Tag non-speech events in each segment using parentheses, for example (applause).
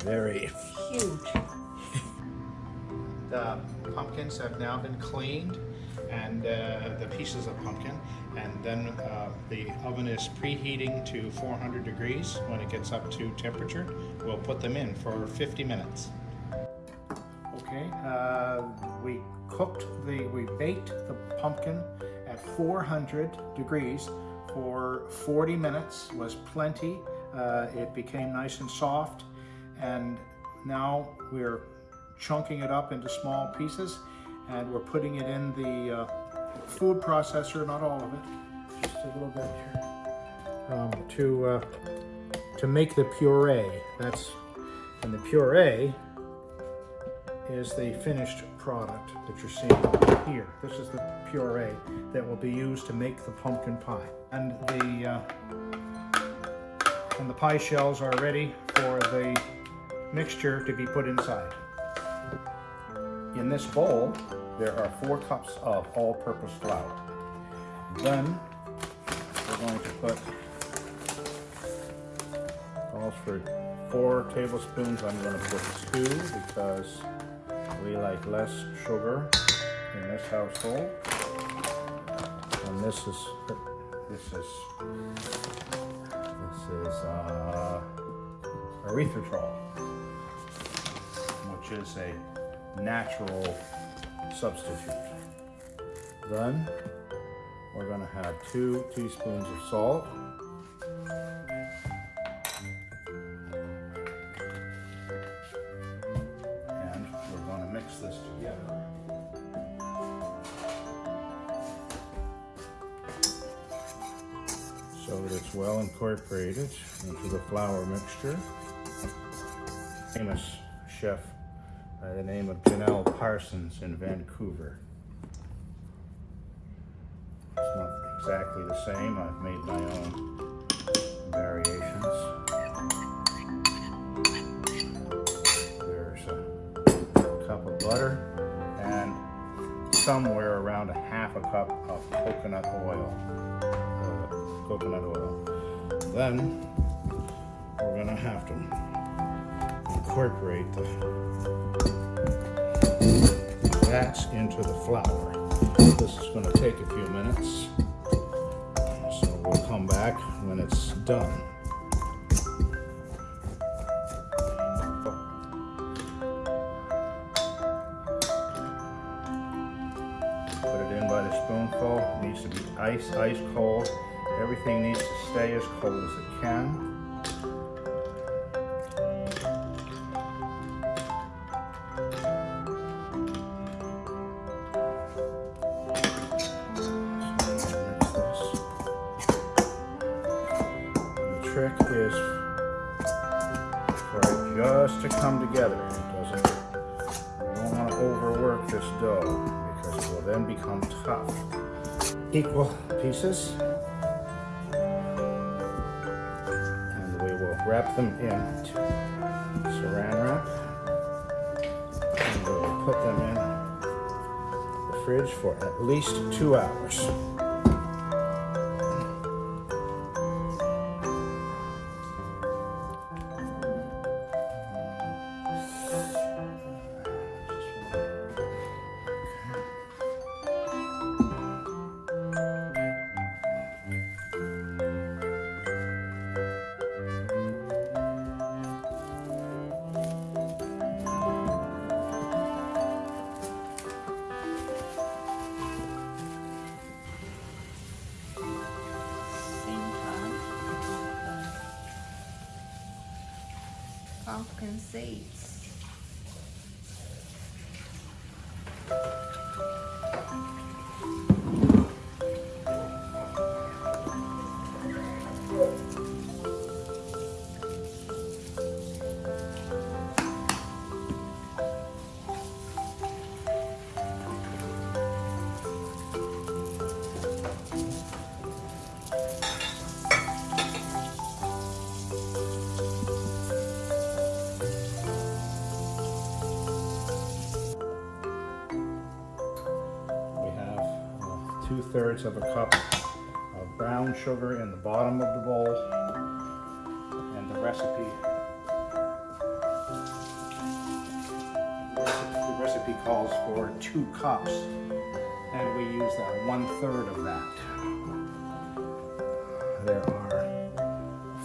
very Huge. (laughs) The pumpkins have now been cleaned and uh, the pieces of pumpkin and then uh, the oven is preheating to 400 degrees. When it gets up to temperature, we'll put them in for 50 minutes. Okay, uh, we cooked the, we baked the pumpkin at 400 degrees for 40 minutes, was plenty. Uh, it became nice and soft and now we're chunking it up into small pieces and we're putting it in the uh, food processor, not all of it, just a little bit here, um, to, uh, to make the puree. That's, and the puree is the finished product that you're seeing here. This is the puree that will be used to make the pumpkin pie. And the, uh, and the pie shells are ready for the mixture to be put inside. In this bowl, there are four cups of all-purpose flour. Then we're going to put calls for four tablespoons. I'm going to put two because we like less sugar in this household. And this is this is this is uh, erythritol, is a natural substitute. Then we're going to have two teaspoons of salt. And we're going to mix this together. So that it's well incorporated into the flour mixture. Famous chef by the name of Janelle Parsons in Vancouver. It's not exactly the same. I've made my own variations. There's a cup of butter and somewhere around a half a cup of coconut oil. Uh, coconut oil. Then we're gonna have to incorporate the fats into the flour. This is going to take a few minutes, so we'll come back when it's done. Put it in by the spoonful. It needs to be ice, ice cold. Everything needs to stay as cold as it can. Trick is for it just to come together. It doesn't, you don't want to overwork this dough because it will then become tough. Equal pieces. And we will wrap them in saran wrap. And we will put them in the fridge for at least two hours. Pumpkin seeds. thirds of a cup of brown sugar in the bottom of the bowl. And the recipe, the recipe calls for two cups and we use that one third of that. There are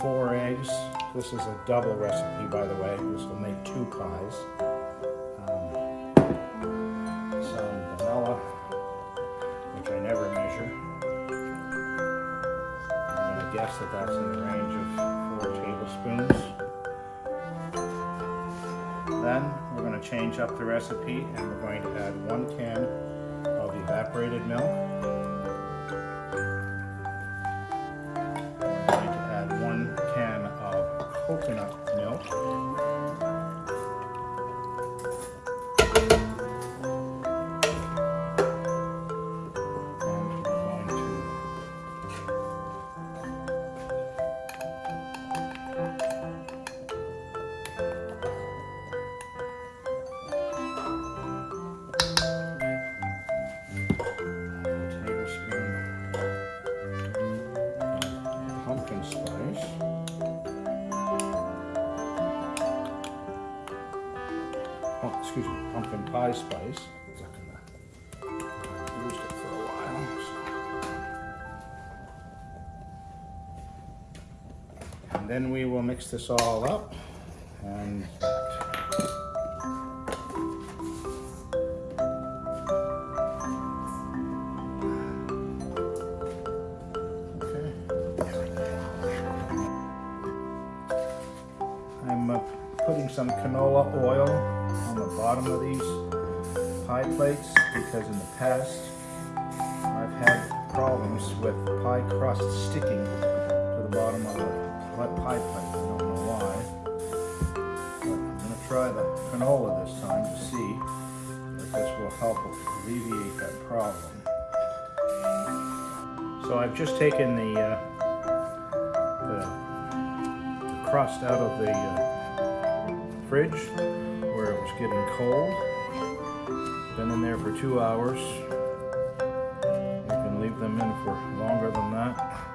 four eggs. This is a double recipe, by the way. This will make two pies. That that's in the range of four tablespoons. Then we're going to change up the recipe and we're going to add one can of evaporated milk. We're going to add one can of coconut excuse me, pumpkin pie spice. I've used it for a while. so. And then we will mix this all up and. I'm uh, putting some canola oil bottom of these pie plates because in the past I've had problems with pie crust sticking to the bottom of the pie plate. I don't know why. But I'm going to try the canola this time to see if this will help alleviate that problem. So I've just taken the, uh, the crust out of the uh, fridge where it was getting cold. Been in there for two hours. You can leave them in for longer than that.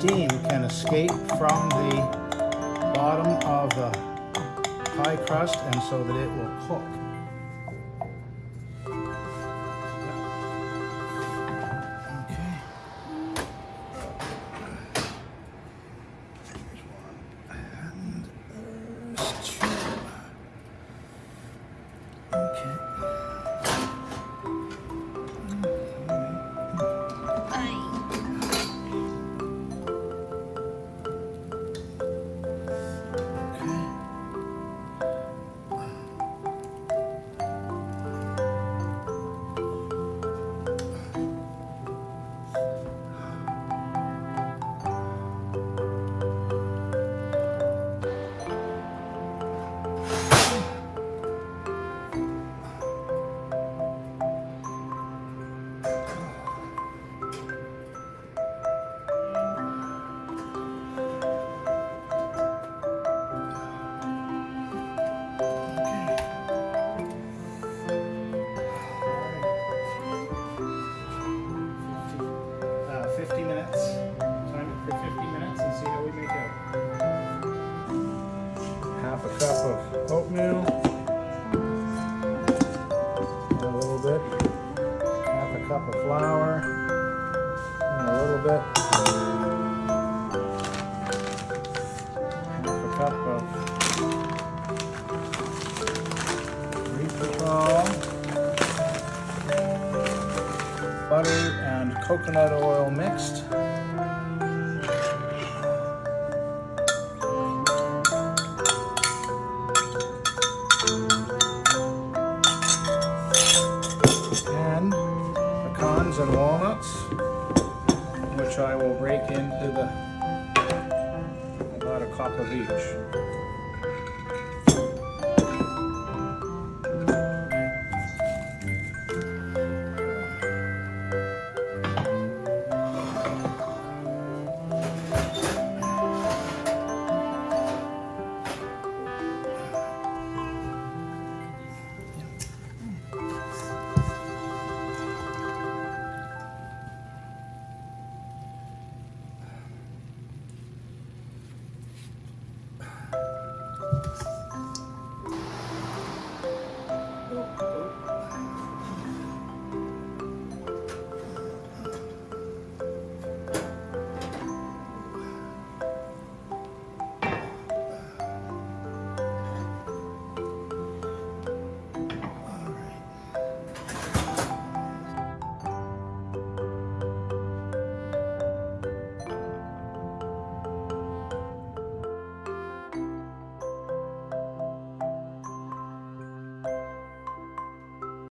Steam can escape from the bottom of the pie crust and so that it will cook. of oatmeal. A little bit. Half a cup of flour. And a little bit. Half a cup of reefall. Butter and coconut oil mixed. Which I will break into the about a cup of each.